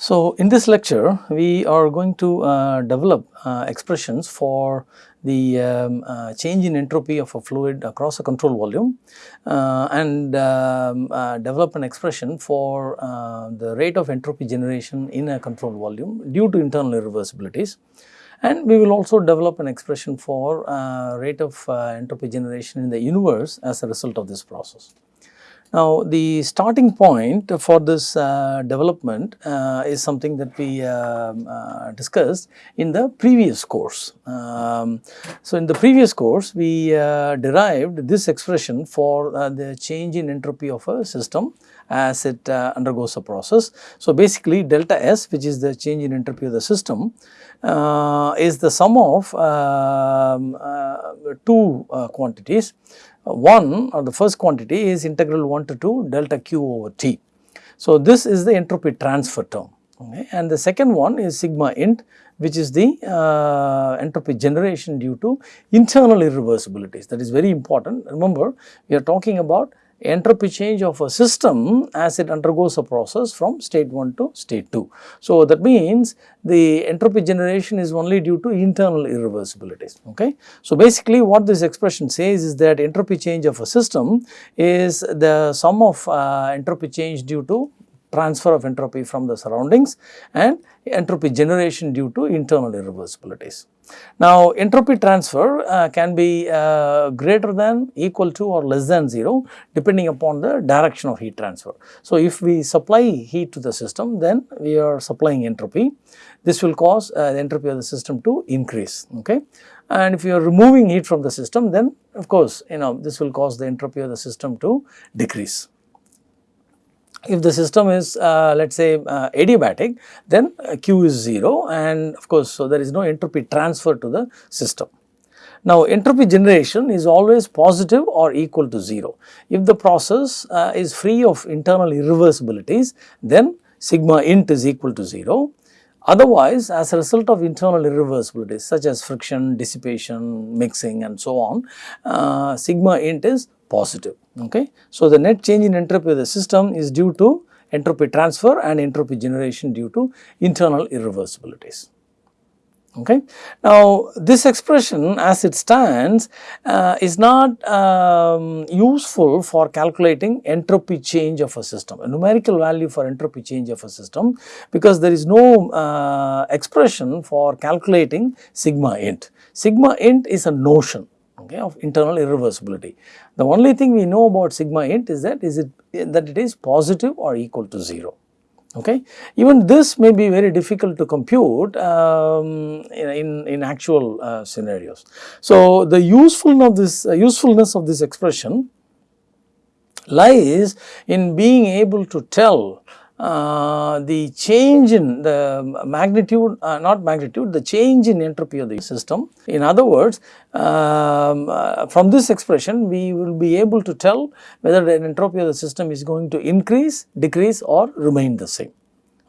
So, in this lecture we are going to uh, develop uh, expressions for the um, uh, change in entropy of a fluid across a control volume uh, and um, uh, develop an expression for uh, the rate of entropy generation in a control volume due to internal irreversibilities. And we will also develop an expression for rate of entropy generation in the universe as a result of this process. Now, the starting point for this uh, development uh, is something that we uh, uh discussed in the previous course. Um, so, in the previous course we uh, derived this expression for uh, the change in entropy of a system as it undergoes a process. So, basically delta S which is the change in entropy of the system is the sum of um, two quantities one or the first quantity is integral 1 to 2 delta q over T. So, this is the entropy transfer term okay. and the second one is sigma int which is the uh, entropy generation due to internal irreversibilities that is very important. Remember we are talking about entropy change of a system as it undergoes a process from state 1 to state 2. So, that means the entropy generation is only due to internal irreversibilities. Okay. So, basically what this expression says is that entropy change of a system is the sum of uh, entropy change due to transfer of entropy from the surroundings and entropy generation due to internal irreversibilities. Now, entropy transfer uh, can be uh, greater than, equal to or less than 0 depending upon the direction of heat transfer. So, if we supply heat to the system then we are supplying entropy. This will cause uh, the entropy of the system to increase. Okay. And if you are removing heat from the system then of course, you know this will cause the entropy of the system to decrease if the system is uh, let us say uh, adiabatic then uh, Q is 0 and of course, so there is no entropy transfer to the system. Now, entropy generation is always positive or equal to 0. If the process uh, is free of internal irreversibilities then sigma int is equal to 0. Otherwise, as a result of internal irreversibilities such as friction, dissipation, mixing and so on, uh, sigma int is positive. Okay. So, the net change in entropy of the system is due to entropy transfer and entropy generation due to internal irreversibilities. Okay. Now, this expression as it stands uh, is not um, useful for calculating entropy change of a system, a numerical value for entropy change of a system because there is no uh, expression for calculating sigma int. Sigma int is a notion okay, of internal irreversibility. The only thing we know about sigma int is that is it that it is positive or equal to 0. Okay. Even this may be very difficult to compute um, in, in actual uh, scenarios. So, the usefulness of this uh, usefulness of this expression lies in being able to tell the change in the magnitude, uh, not magnitude, the change in entropy of the system. In other words, um, uh, from this expression we will be able to tell whether the entropy of the system is going to increase, decrease or remain the same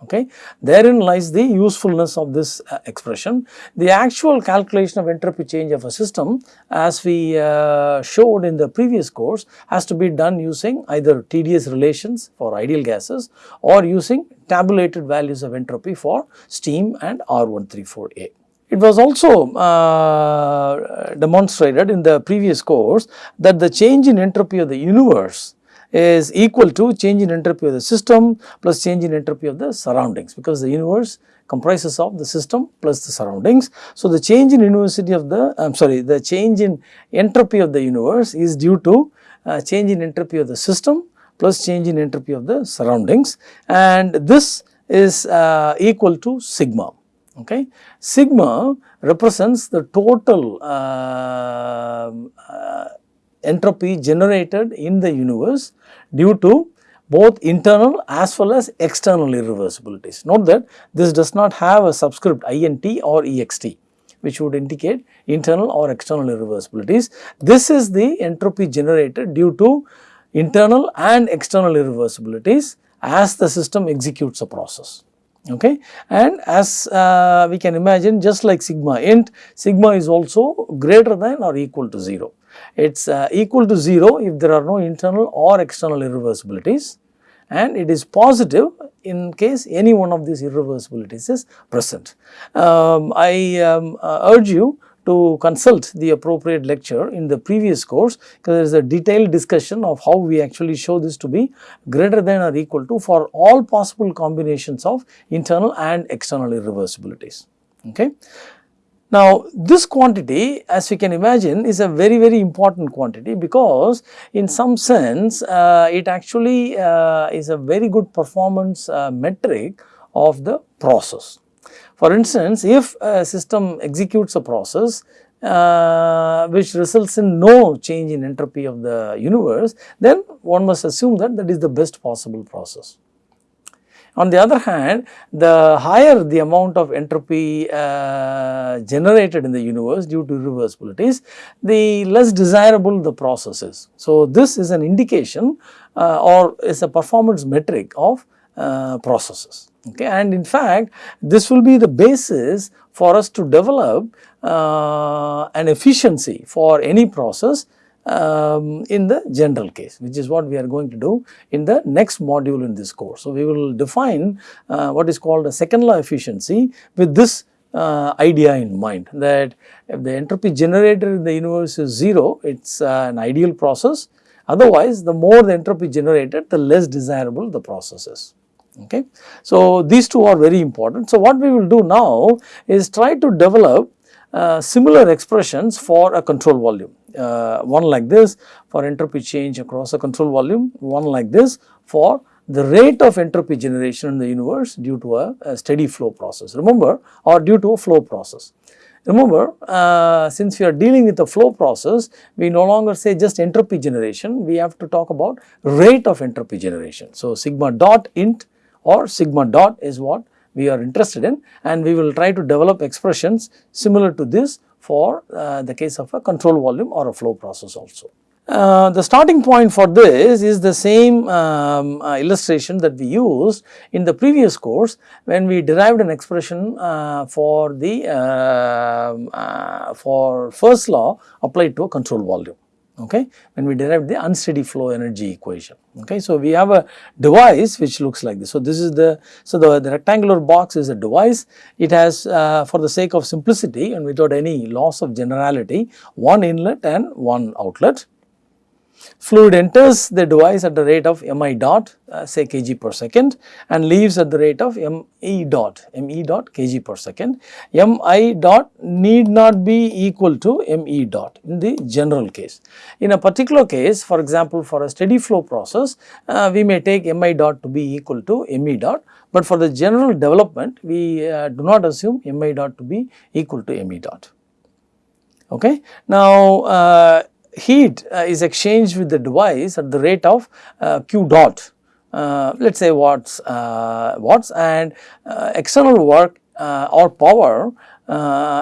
okay. Therein lies the usefulness of this uh, expression. The actual calculation of entropy change of a system as we uh, showed in the previous course has to be done using either TDS relations for ideal gases or using tabulated values of entropy for steam and R134A. It was also uh, demonstrated in the previous course that the change in entropy of the universe is equal to change in entropy of the system plus change in entropy of the surroundings because the universe comprises of the system plus the surroundings. So, the change in university of the I am sorry the change in entropy of the universe is due to uh, change in entropy of the system plus change in entropy of the surroundings and this is uh, equal to sigma okay. Sigma represents the total uh, uh entropy generated in the universe due to both internal as well as external irreversibilities. Note that this does not have a subscript int or ext which would indicate internal or external irreversibilities. This is the entropy generated due to internal and external irreversibilities as the system executes a process okay and as uh, we can imagine just like sigma int sigma is also greater than or equal to 0 it is uh, equal to 0 if there are no internal or external irreversibilities and it is positive in case any one of these irreversibilities is present. Um, I um, uh, urge you to consult the appropriate lecture in the previous course because there is a detailed discussion of how we actually show this to be greater than or equal to for all possible combinations of internal and external irreversibilities. Okay. Now, this quantity as we can imagine is a very very important quantity because in some sense uh, it actually uh, is a very good performance uh, metric of the process. For instance, if a system executes a process uh, which results in no change in entropy of the universe, then one must assume that that is the best possible process. On the other hand, the higher the amount of entropy uh, generated in the universe due to irreversibilities, the less desirable the process is. So, this is an indication uh, or is a performance metric of uh, processes. Okay. And in fact, this will be the basis for us to develop uh, an efficiency for any process um, in the general case which is what we are going to do in the next module in this course. So, we will define uh, what is called a second law efficiency with this uh, idea in mind that if the entropy generated in the universe is 0 it is uh, an ideal process otherwise the more the entropy generated the less desirable the process is. Okay. So, these two are very important. So, what we will do now is try to develop uh, similar expressions for a control volume uh, one like this for entropy change across a control volume, one like this for the rate of entropy generation in the universe due to a, a steady flow process remember or due to a flow process. Remember uh, since we are dealing with a flow process we no longer say just entropy generation we have to talk about rate of entropy generation. So, sigma dot int or sigma dot is what we are interested in and we will try to develop expressions similar to this for uh, the case of a control volume or a flow process also. Uh, the starting point for this is the same um, uh, illustration that we used in the previous course when we derived an expression uh, for the um, uh, for first law applied to a control volume okay, when we derive the unsteady flow energy equation. Okay. So, we have a device which looks like this. So, this is the, so the, the rectangular box is a device, it has uh, for the sake of simplicity and without any loss of generality one inlet and one outlet. Fluid enters the device at the rate of mi dot uh, say kg per second and leaves at the rate of me dot me dot kg per second. mi dot need not be equal to me dot in the general case. In a particular case for example for a steady flow process uh, we may take mi dot to be equal to me dot but for the general development we uh, do not assume mi dot to be equal to me dot. Okay. Now, uh, heat uh, is exchanged with the device at the rate of uh, q dot uh, let us say watts uh, watts and uh, external work uh, or power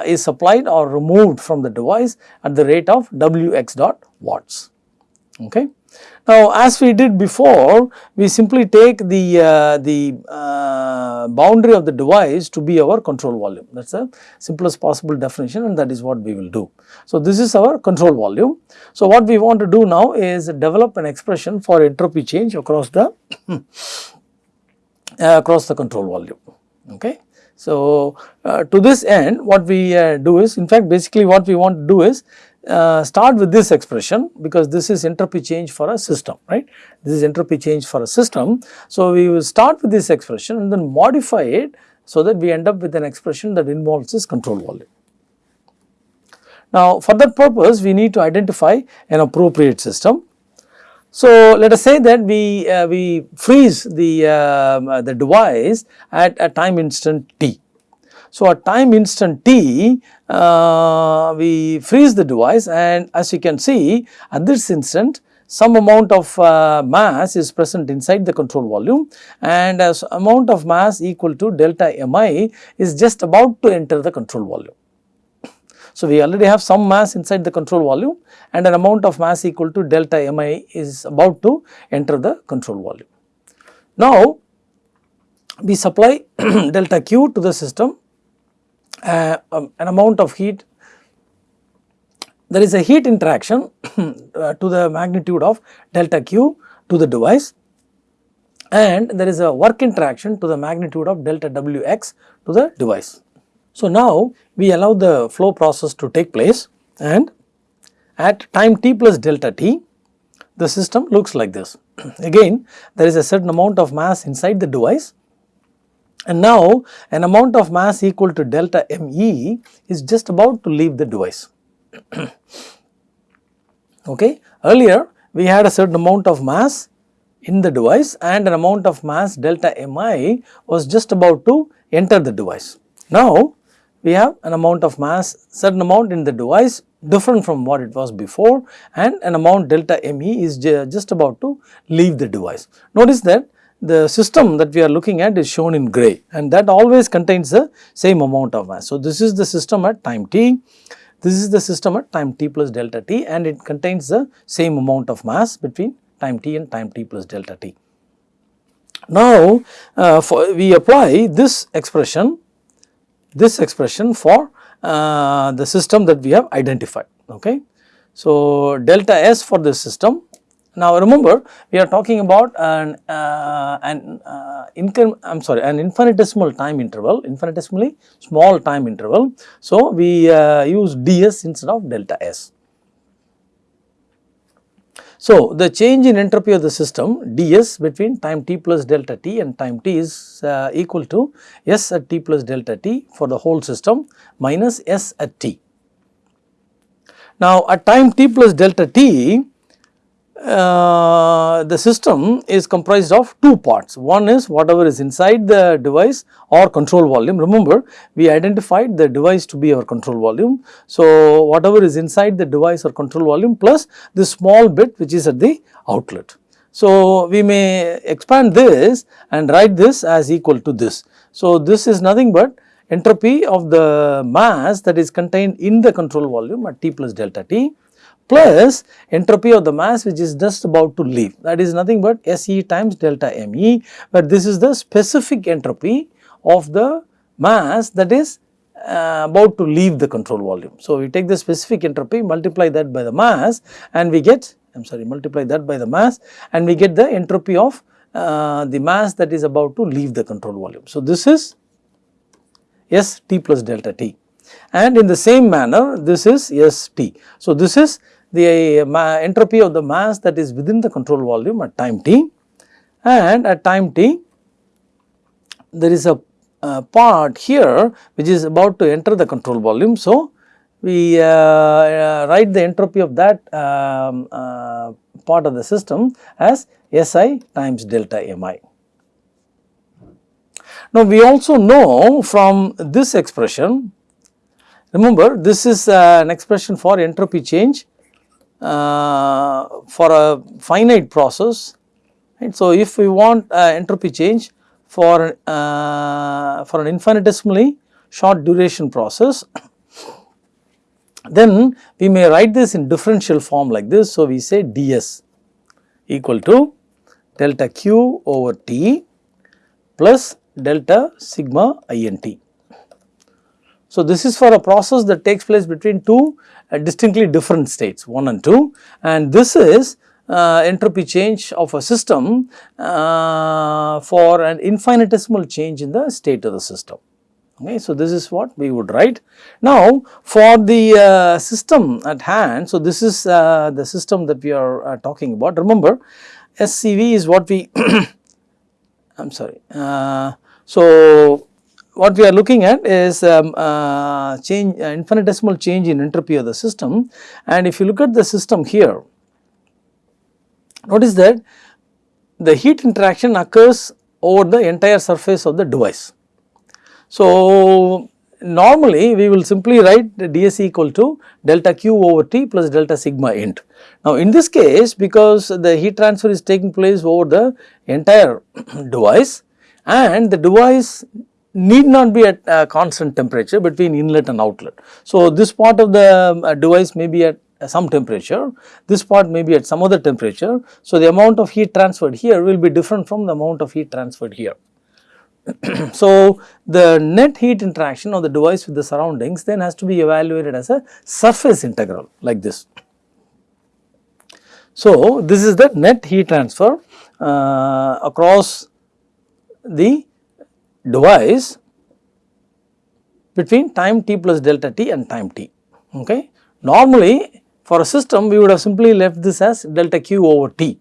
is supplied or removed from the device at the rate of wx dot watts okay. Now, as we did before, we simply take the, uh, the uh, boundary of the device to be our control volume. That is the simplest possible definition and that is what we will do. So, this is our control volume. So, what we want to do now is develop an expression for entropy change across the across the control volume. Okay. So, uh, to this end what we uh, do is in fact basically what we want to do is uh, start with this expression because this is entropy change for a system, right. This is entropy change for a system. So, we will start with this expression and then modify it so that we end up with an expression that involves this control volume. Now, for that purpose we need to identify an appropriate system. So, let us say that we, uh, we freeze the, uh, the device at a time instant t so, at time instant t uh, we freeze the device and as you can see at this instant some amount of uh, mass is present inside the control volume and as amount of mass equal to delta mi is just about to enter the control volume. So, we already have some mass inside the control volume and an amount of mass equal to delta mi is about to enter the control volume. Now, we supply delta q to the system uh, um, an amount of heat there is a heat interaction uh, to the magnitude of delta q to the device and there is a work interaction to the magnitude of delta Wx to the device. So, now we allow the flow process to take place and at time t plus delta t the system looks like this. Again there is a certain amount of mass inside the device and now an amount of mass equal to delta me is just about to leave the device. okay. Earlier we had a certain amount of mass in the device and an amount of mass delta mi was just about to enter the device. Now we have an amount of mass certain amount in the device different from what it was before and an amount delta me is just about to leave the device. Notice that the system that we are looking at is shown in gray and that always contains the same amount of mass. So, this is the system at time t, this is the system at time t plus delta t and it contains the same amount of mass between time t and time t plus delta t. Now, uh, we apply this expression, this expression for uh, the system that we have identified. Okay. So, delta S for this system now remember we are talking about an, uh, an uh, income I am sorry an infinitesimal time interval infinitesimally small time interval. So, we uh, use ds instead of delta s. So, the change in entropy of the system ds between time t plus delta t and time t is uh, equal to s at t plus delta t for the whole system minus s at t. Now, at time t plus delta t uh, the system is comprised of two parts. One is whatever is inside the device or control volume. Remember, we identified the device to be our control volume. So, whatever is inside the device or control volume plus the small bit which is at the outlet. So, we may expand this and write this as equal to this. So, this is nothing but entropy of the mass that is contained in the control volume at T plus delta T plus entropy of the mass which is just about to leave that is nothing but SE times delta ME but this is the specific entropy of the mass that is uh, about to leave the control volume. So, we take the specific entropy multiply that by the mass and we get I am sorry multiply that by the mass and we get the entropy of uh, the mass that is about to leave the control volume. So, this is S t plus delta t and in the same manner this is S t. So, this is the entropy of the mass that is within the control volume at time t and at time t there is a part here which is about to enter the control volume. So, we uh, uh, write the entropy of that um, uh, part of the system as Si times delta Mi. Now, we also know from this expression, remember this is uh, an expression for entropy change for a finite process. Right. So, if we want uh, entropy change for, uh, for an infinitesimally short duration process, then we may write this in differential form like this. So, we say ds equal to delta q over t plus delta sigma int. So, this is for a process that takes place between two uh, distinctly different states 1 and 2 and this is uh, entropy change of a system uh, for an infinitesimal change in the state of the system. Okay, so, this is what we would write. Now, for the uh, system at hand, so this is uh, the system that we are uh, talking about. Remember, SCV is what we, I am sorry. so, what we are looking at is um, uh, change uh, infinitesimal change in entropy of the system and if you look at the system here notice that the heat interaction occurs over the entire surface of the device. So, normally we will simply write ds equal to delta q over t plus delta sigma int. Now, in this case because the heat transfer is taking place over the entire device and the device need not be at constant temperature between inlet and outlet. So, this part of the uh, device may be at some temperature, this part may be at some other temperature. So, the amount of heat transferred here will be different from the amount of heat transferred here. so, the net heat interaction of the device with the surroundings then has to be evaluated as a surface integral like this. So, this is the net heat transfer uh, across the device between time t plus delta t and time t. Okay. Normally, for a system we would have simply left this as delta q over t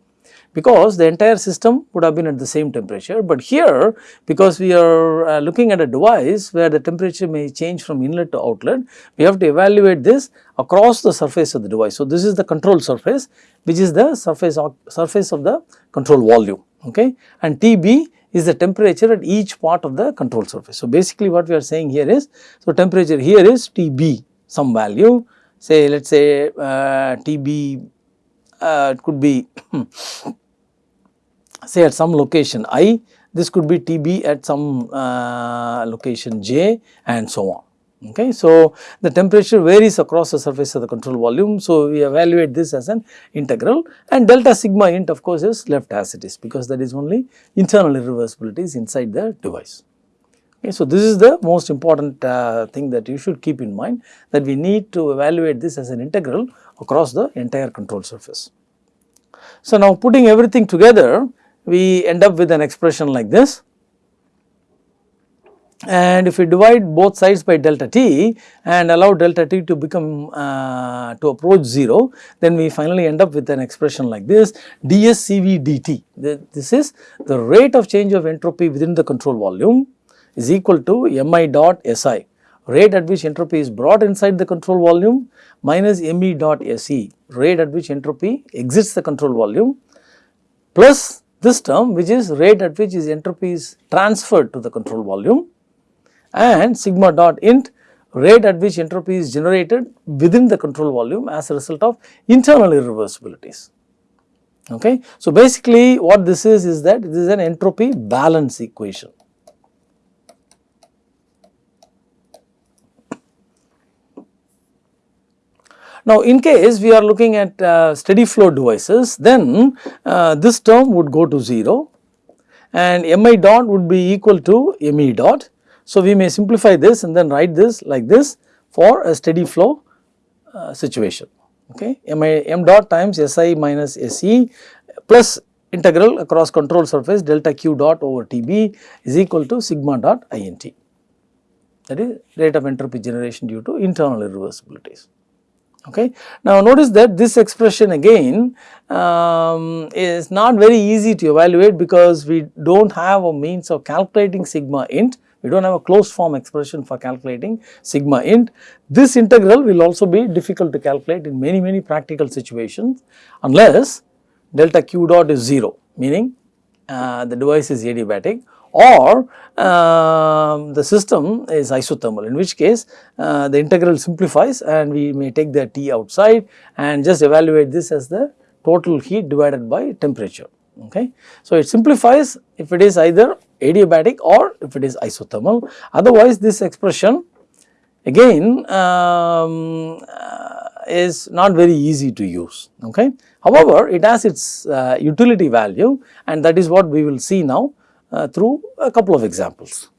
because the entire system would have been at the same temperature. But here because we are uh, looking at a device where the temperature may change from inlet to outlet, we have to evaluate this across the surface of the device. So, this is the control surface which is the surface surface of the control volume okay and TB is the temperature at each part of the control surface. So, basically what we are saying here is, so temperature here is TB some value say let us say uh, TB uh, it could be say at some location i, this could be TB at some uh, location j and so on. Okay. So, the temperature varies across the surface of the control volume. So, we evaluate this as an integral and delta sigma int of course is left as it is because that is only internal irreversibilities inside the device. Okay, so, this is the most important uh, thing that you should keep in mind that we need to evaluate this as an integral across the entire control surface. So, now putting everything together we end up with an expression like this. And if we divide both sides by delta t and allow delta t to become uh, to approach 0 then we finally end up with an expression like this ds cv dt. This is the rate of change of entropy within the control volume is equal to mi dot si rate at which entropy is brought inside the control volume minus me dot se rate at which entropy exits the control volume plus this term which is rate at which is entropy is transferred to the control volume and sigma dot int rate at which entropy is generated within the control volume as a result of internal irreversibilities. Okay. So, basically what this is is that this is an entropy balance equation. Now, in case we are looking at uh, steady flow devices, then uh, this term would go to 0 and mi dot would be equal to me dot. So, we may simplify this and then write this like this for a steady flow uh, situation. Okay, mi m dot times si minus se plus integral across control surface delta q dot over tb is equal to sigma dot int that is rate of entropy generation due to internal irreversibilities. Okay. Now, notice that this expression again um, is not very easy to evaluate because we do not have a means of calculating sigma int, we do not have a closed form expression for calculating sigma int. This integral will also be difficult to calculate in many many practical situations unless delta q dot is 0 meaning uh, the device is adiabatic or uh, the system is isothermal in which case uh, the integral simplifies and we may take the T outside and just evaluate this as the total heat divided by temperature. Okay. So, it simplifies if it is either adiabatic or if it is isothermal otherwise this expression again um, uh, is not very easy to use. Okay. However, it has its uh, utility value and that is what we will see now Uh, through a couple of examples.